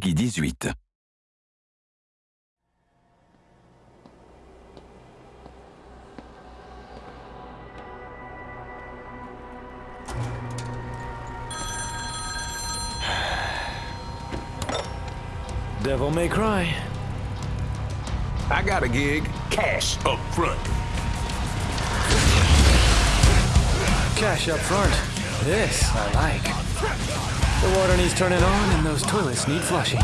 PEGI 18. Devil may cry. I got a gig. Cash up front. Cash up front. This I like. The water needs turning on and those toilets need flushing.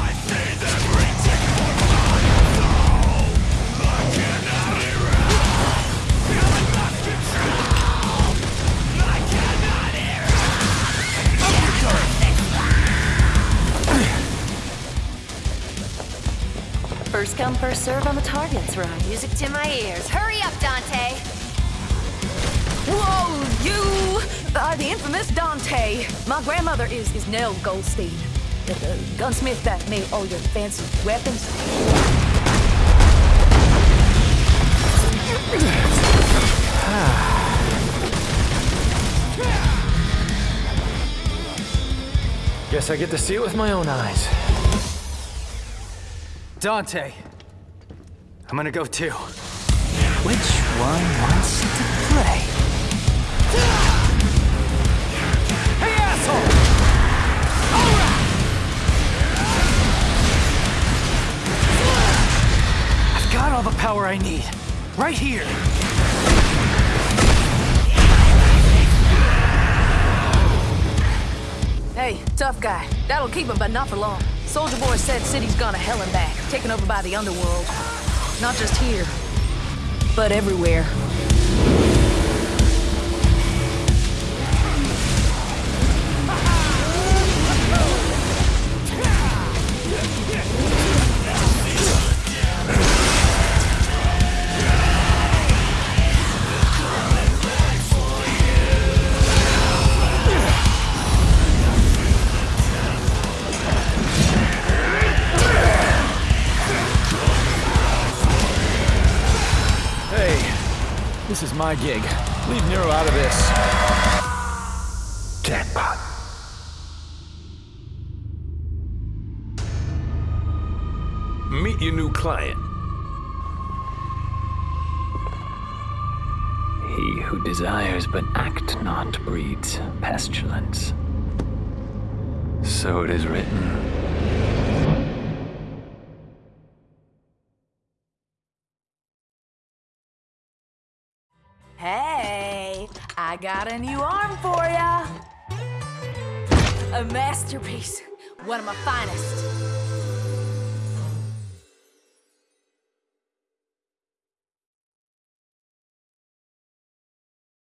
First come, first serve on the targets run. Music to my ears. Hurry up, Dante. Infamous Dante. My grandmother is, is Nell Goldstein, the, the gunsmith that made all your fancy weapons. Guess I get to see it with my own eyes. Dante. I'm gonna go too. Which one all the power I need. Right here. Hey, tough guy. That'll keep him, but not for long. Soldier Boy said city's gone to hell and back, taken over by the underworld. Not just here, but everywhere. This is my gig. Leave Nero out of this. Jackpot. Meet your new client. He who desires but act not breeds pestilence. So it is written. Hey, I got a new arm for ya. A masterpiece, one of my finest.